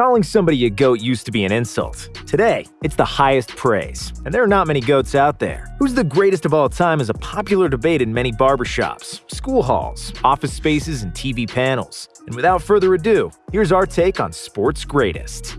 Calling somebody a GOAT used to be an insult. Today, it's the highest praise, and there are not many GOATs out there. Who's the greatest of all time is a popular debate in many barbershops, school halls, office spaces, and TV panels. And without further ado, here's our take on sports greatest.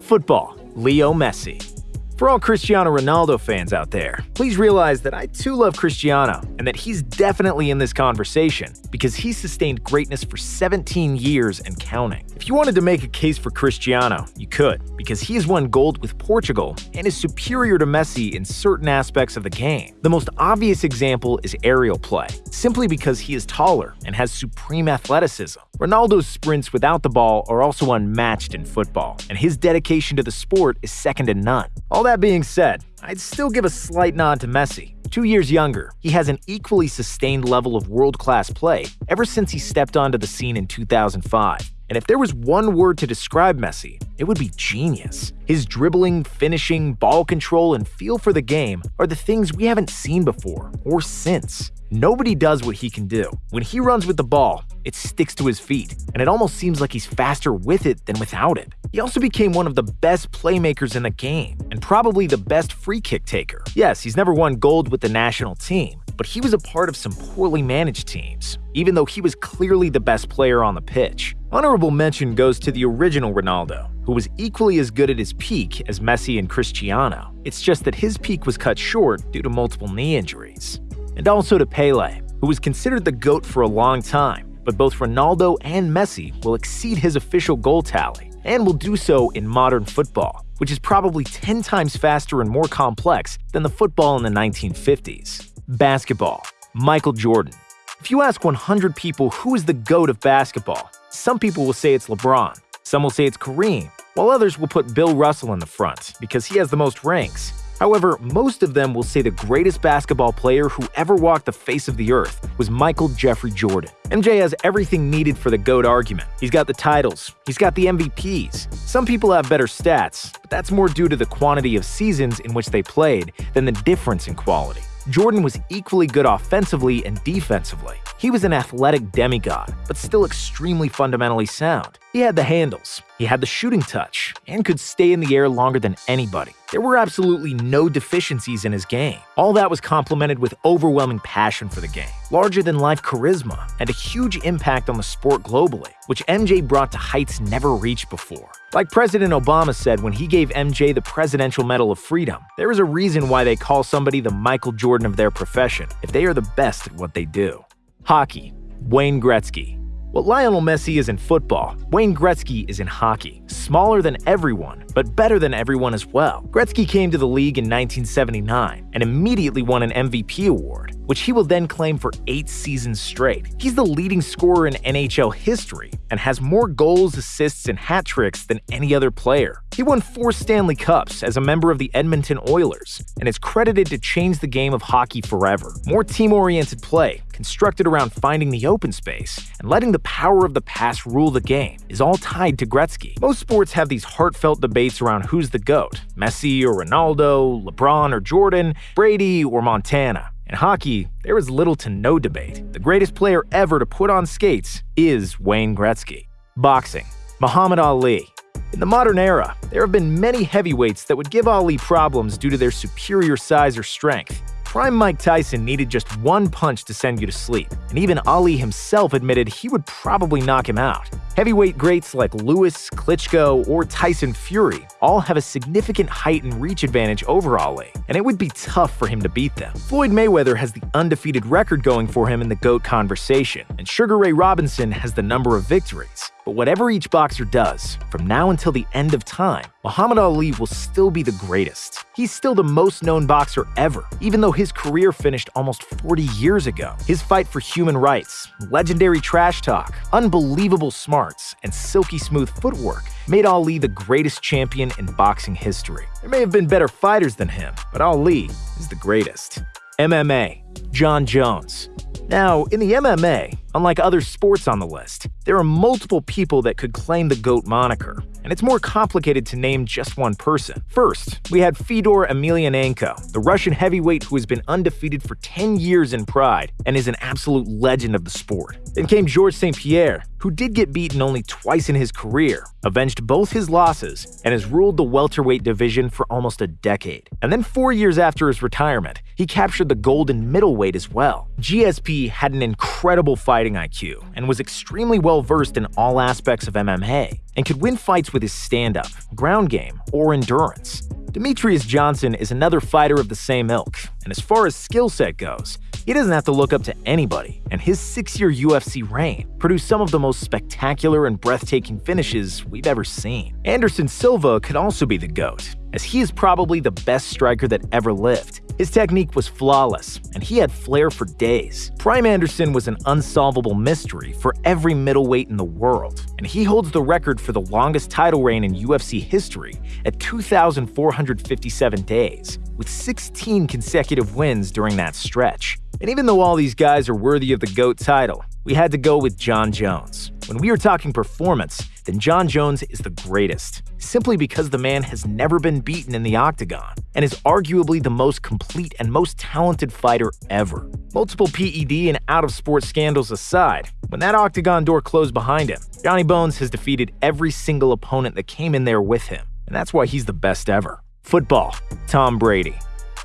Football, Leo Messi. For all Cristiano Ronaldo fans out there, please realize that I too love Cristiano and that he's definitely in this conversation because he sustained greatness for 17 years and counting. If you wanted to make a case for Cristiano, you could, because he has won gold with Portugal and is superior to Messi in certain aspects of the game. The most obvious example is aerial play, simply because he is taller and has supreme athleticism. Ronaldo's sprints without the ball are also unmatched in football, and his dedication to the sport is second to none. All that being said, I'd still give a slight nod to Messi. Two years younger, he has an equally sustained level of world-class play ever since he stepped onto the scene in 2005. And if there was one word to describe Messi, it would be genius. His dribbling, finishing, ball control, and feel for the game are the things we haven't seen before or since. Nobody does what he can do. When he runs with the ball, it sticks to his feet, and it almost seems like he's faster with it than without it. He also became one of the best playmakers in the game, and probably the best free kick taker. Yes, he's never won gold with the national team, but he was a part of some poorly managed teams, even though he was clearly the best player on the pitch. Honorable mention goes to the original Ronaldo, who was equally as good at his peak as Messi and Cristiano. It's just that his peak was cut short due to multiple knee injuries and also to Pele, who was considered the GOAT for a long time, but both Ronaldo and Messi will exceed his official goal tally, and will do so in modern football, which is probably 10 times faster and more complex than the football in the 1950s. Basketball Michael Jordan. If you ask 100 people who is the GOAT of basketball, some people will say it's LeBron, some will say it's Kareem, while others will put Bill Russell in the front because he has the most ranks. However, most of them will say the greatest basketball player who ever walked the face of the earth was Michael Jeffrey Jordan. MJ has everything needed for the GOAT argument. He's got the titles, he's got the MVPs. Some people have better stats, but that's more due to the quantity of seasons in which they played than the difference in quality. Jordan was equally good offensively and defensively. He was an athletic demigod, but still extremely fundamentally sound. He had the handles, he had the shooting touch, and could stay in the air longer than anybody. There were absolutely no deficiencies in his game. All that was complemented with overwhelming passion for the game, larger-than-life charisma, and a huge impact on the sport globally, which MJ brought to heights never reached before. Like President Obama said when he gave MJ the Presidential Medal of Freedom, there is a reason why they call somebody the Michael Jordan of their profession, if they are the best at what they do. Hockey Wayne Gretzky what Lionel Messi is in football, Wayne Gretzky is in hockey. Smaller than everyone, but better than everyone as well. Gretzky came to the league in 1979 and immediately won an MVP award, which he will then claim for eight seasons straight. He's the leading scorer in NHL history and has more goals, assists, and hat tricks than any other player. He won four Stanley Cups as a member of the Edmonton Oilers and is credited to change the game of hockey forever. More team-oriented play, constructed around finding the open space and letting the power of the pass rule the game, is all tied to Gretzky. Most sports have these heartfelt debates around who's the GOAT Messi or Ronaldo, LeBron or Jordan, Brady or Montana. In hockey, there is little to no debate. The greatest player ever to put on skates is Wayne Gretzky. Boxing Muhammad Ali. In the modern era, there have been many heavyweights that would give Ali problems due to their superior size or strength. Prime Mike Tyson needed just one punch to send you to sleep, and even Ali himself admitted he would probably knock him out. Heavyweight greats like Lewis, Klitschko, or Tyson Fury all have a significant height and reach advantage over Ali, and it would be tough for him to beat them. Floyd Mayweather has the undefeated record going for him in the GOAT conversation, and Sugar Ray Robinson has the number of victories. But whatever each boxer does, from now until the end of time, Muhammad Ali will still be the greatest. He's still the most known boxer ever, even though his career finished almost 40 years ago. His fight for human rights, legendary trash talk, unbelievable smarts, and silky smooth footwork made Ali the greatest champion in boxing history. There may have been better fighters than him, but Ali is the greatest. MMA Jon Jones now, in the MMA, unlike other sports on the list, there are multiple people that could claim the GOAT moniker, and it's more complicated to name just one person. First, we had Fedor Emelianenko, the Russian heavyweight who has been undefeated for 10 years in Pride and is an absolute legend of the sport. Then came Georges St. Pierre, who did get beaten only twice in his career, avenged both his losses, and has ruled the welterweight division for almost a decade. And then four years after his retirement, he captured the golden middleweight as well. GSP had an incredible fighting IQ and was extremely well versed in all aspects of MMA, and could win fights with his stand-up, ground game, or endurance. Demetrious Johnson is another fighter of the same ilk, and as far as skill set goes, he doesn't have to look up to anybody, and his six-year UFC reign produced some of the most spectacular and breathtaking finishes we've ever seen. Anderson Silva could also be the GOAT, as he is probably the best striker that ever lived. His technique was flawless, and he had flair for days. Prime Anderson was an unsolvable mystery for every middleweight in the world, and he holds the record for the longest title reign in UFC history at 2,457 days, with 16 consecutive wins during that stretch. And even though all these guys are worthy of the GOAT title, we had to go with Jon Jones. When we are talking performance, then Jon Jones is the greatest, simply because the man has never been beaten in the octagon and is arguably the most complete and most talented fighter ever. Multiple PED and out-of-sport scandals aside, when that octagon door closed behind him, Johnny Bones has defeated every single opponent that came in there with him, and that's why he's the best ever. Football, Tom Brady.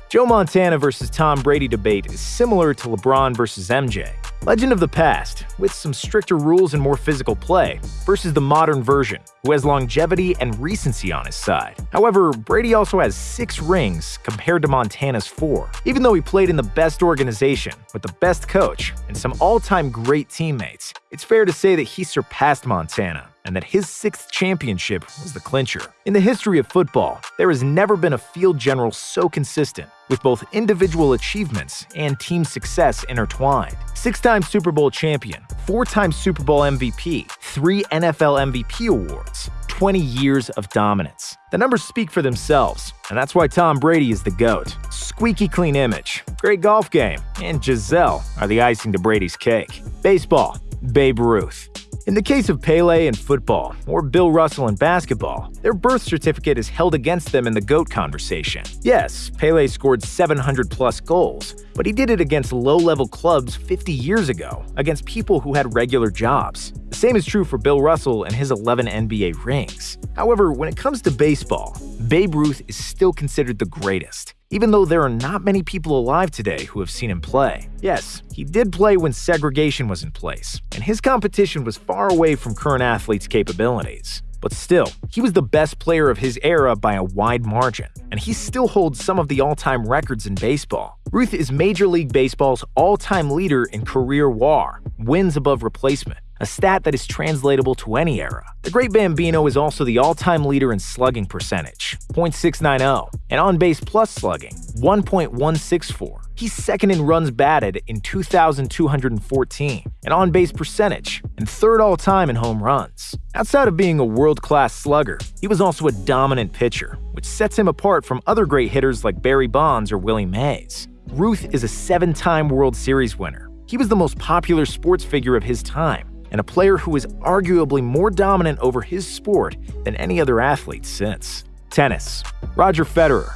Joe Montana versus Tom Brady debate is similar to LeBron versus MJ. Legend of the past, with some stricter rules and more physical play, versus the modern version, who has longevity and recency on his side. However, Brady also has six rings compared to Montana's four. Even though he played in the best organization, with the best coach, and some all-time great teammates, it's fair to say that he surpassed Montana and that his sixth championship was the clincher. In the history of football, there has never been a field general so consistent, with both individual achievements and team success intertwined. Six-time Super Bowl champion, four-time Super Bowl MVP, three NFL MVP awards, 20 years of dominance. The numbers speak for themselves, and that's why Tom Brady is the GOAT. Squeaky clean image, great golf game, and Gisele are the icing to Brady's cake. Baseball, Babe Ruth. In the case of Pele in football, or Bill Russell in basketball, their birth certificate is held against them in the GOAT conversation. Yes, Pele scored 700 plus goals, but he did it against low-level clubs 50 years ago, against people who had regular jobs. The same is true for Bill Russell and his 11 NBA rings. However, when it comes to baseball, Babe Ruth is still considered the greatest even though there are not many people alive today who have seen him play. Yes, he did play when segregation was in place, and his competition was far away from current athletes' capabilities. But still, he was the best player of his era by a wide margin, and he still holds some of the all-time records in baseball. Ruth is Major League Baseball's all-time leader in career WAR, wins above replacement, a stat that is translatable to any era. The Great Bambino is also the all-time leader in slugging percentage, .690, and on-base plus slugging, 1.164. He's second in runs batted in 2,214, and on-base percentage, and third all-time in home runs. Outside of being a world-class slugger, he was also a dominant pitcher, which sets him apart from other great hitters like Barry Bonds or Willie Mays. Ruth is a seven-time World Series winner. He was the most popular sports figure of his time, and a player who is arguably more dominant over his sport than any other athlete since. Tennis. Roger Federer.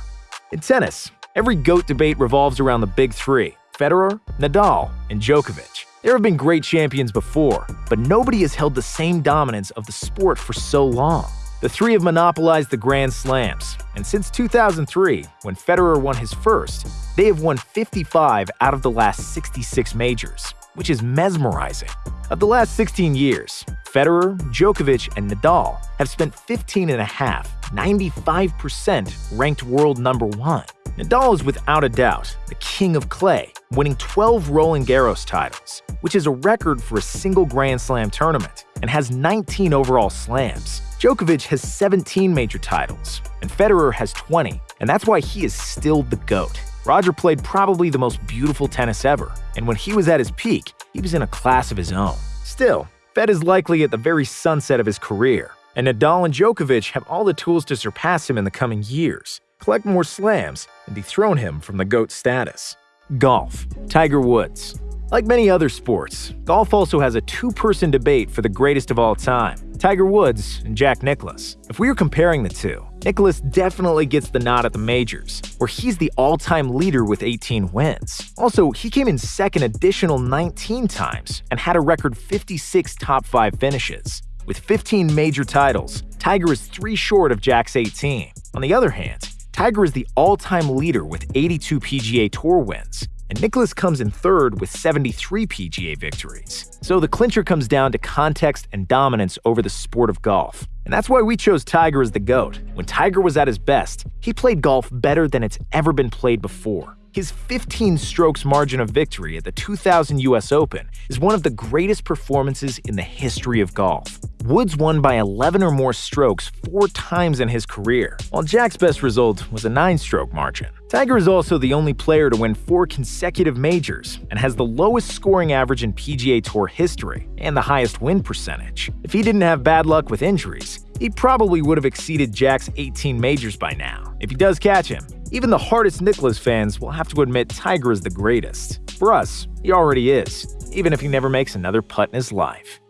In tennis, every GOAT debate revolves around the big three Federer, Nadal, and Djokovic. There have been great champions before, but nobody has held the same dominance of the sport for so long. The three have monopolized the Grand Slams, and since 2003, when Federer won his first, they have won 55 out of the last 66 majors which is mesmerizing. Of the last 16 years, Federer, Djokovic, and Nadal have spent 15 and a half, 95% ranked world number one. Nadal is without a doubt the king of clay, winning 12 Roland Garros titles, which is a record for a single Grand Slam tournament, and has 19 overall slams. Djokovic has 17 major titles, and Federer has 20, and that's why he is still the GOAT. Roger played probably the most beautiful tennis ever, and when he was at his peak, he was in a class of his own. Still, Fed is likely at the very sunset of his career, and Nadal and Djokovic have all the tools to surpass him in the coming years, collect more slams, and dethrone him from the GOAT status. Golf. Tiger Woods. Like many other sports, golf also has a two-person debate for the greatest of all time, Tiger Woods and Jack Nicklaus. If we were comparing the two, Nicklaus definitely gets the nod at the majors, where he's the all-time leader with 18 wins. Also, he came in second additional 19 times and had a record 56 top 5 finishes. With 15 major titles, Tiger is three short of Jack's 18. On the other hand, Tiger is the all-time leader with 82 PGA Tour wins, and Nicklaus comes in third with 73 PGA victories. So the clincher comes down to context and dominance over the sport of golf. And that's why we chose Tiger as the GOAT. When Tiger was at his best, he played golf better than it's ever been played before. His 15 strokes margin of victory at the 2000 US Open is one of the greatest performances in the history of golf. Woods won by 11 or more strokes four times in his career, while Jack's best result was a 9-stroke margin. Tiger is also the only player to win four consecutive majors and has the lowest scoring average in PGA Tour history and the highest win percentage. If he didn't have bad luck with injuries, he probably would have exceeded Jack's 18 majors by now. If he does catch him, even the hardest Nicklaus fans will have to admit Tiger is the greatest. For us, he already is, even if he never makes another putt in his life.